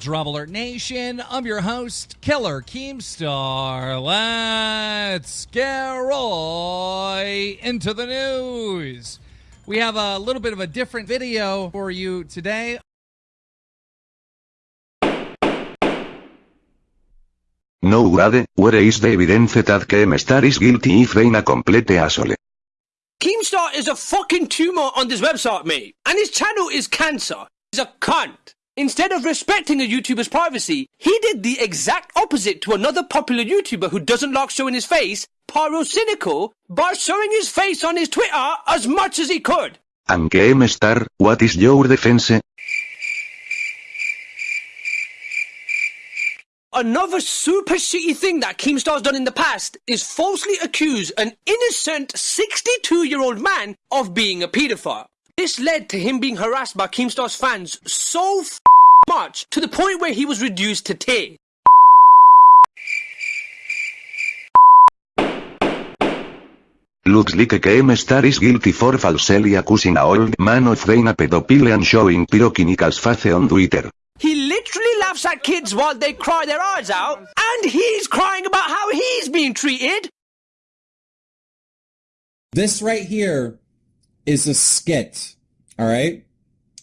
DramaAlert Nation. I'm your host, Killer Keemstar. Let's get right into the news. We have a little bit of a different video for you today. No Wade, where is the evidence that Keemstar is guilty if being a complete asshole? Keemstar is a fucking tumor on this website, mate. And his channel is cancer. He's a cunt. Instead of respecting a YouTuber's privacy, he did the exact opposite to another popular YouTuber who doesn't like showing his face, Pyrocynical, by showing his face on his Twitter as much as he could. And Keemstar, what is your defense? Another super shitty thing that Keemstar's done in the past is falsely accuse an innocent 62 year old man of being a paedophile. This led to him being harassed by Keemstar's fans so f- much to the point where he was reduced to tears. Looks like Keemstar is guilty for falsely accusing a old man of being a pedophile and showing Pyrocynical's face on Twitter. He literally laughs at kids while they cry their eyes out, and he's crying about how he's being treated. This right here is a skit. All right.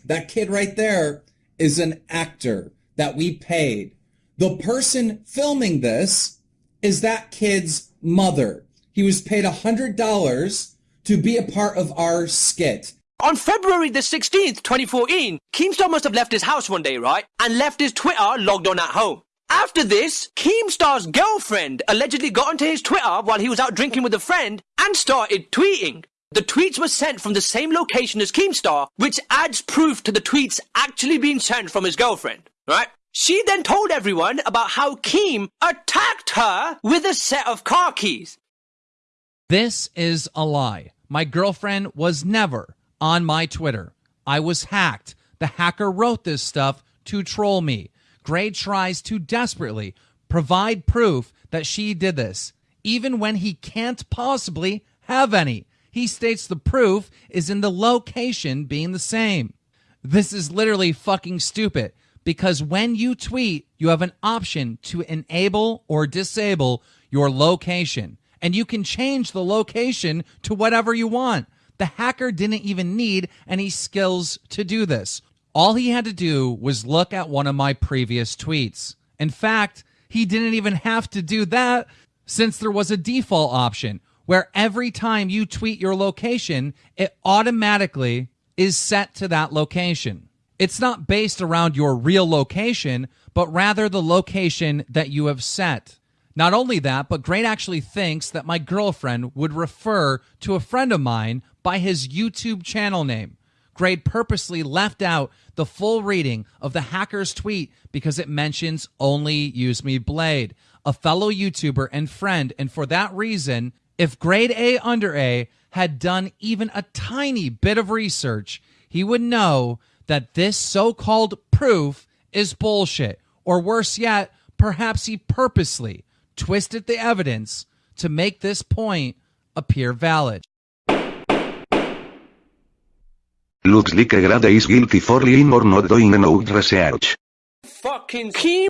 That kid right there is an actor that we paid. The person filming this is that kid's mother. He was paid a hundred dollars to be a part of our skit. On February the 16th, 2014, Keemstar must have left his house one day, right? And left his Twitter logged on at home. After this, Keemstar's girlfriend allegedly got onto his Twitter while he was out drinking with a friend and started tweeting. The tweets were sent from the same location as Keemstar, which adds proof to the tweets actually being sent from his girlfriend, right? She then told everyone about how Keem attacked her with a set of car keys. This is a lie. My girlfriend was never on my Twitter. I was hacked. The hacker wrote this stuff to troll me. Grade tries to desperately provide proof that she did this, even when he can't possibly have any. He states the proof is in the location being the same. This is literally fucking stupid because when you tweet, you have an option to enable or disable your location, and you can change the location to whatever you want. The hacker didn't even need any skills to do this. All he had to do was look at one of my previous tweets. In fact, he didn't even have to do that since there was a default option where every time you tweet your location, it automatically is set to that location. It's not based around your real location, but rather the location that you have set. Not only that, but Grade actually thinks that my girlfriend would refer to a friend of mine by his YouTube channel name. Grade purposely left out the full reading of the hacker's tweet because it mentions only Use Me Blade, a fellow YouTuber and friend, and for that reason, if grade A under A had done even a tiny bit of research, he would know that this so called proof is bullshit. Or worse yet, perhaps he purposely twisted the evidence to make this point appear valid. Looks like Grade is guilty for lying or not doing enough research. Fucking Keem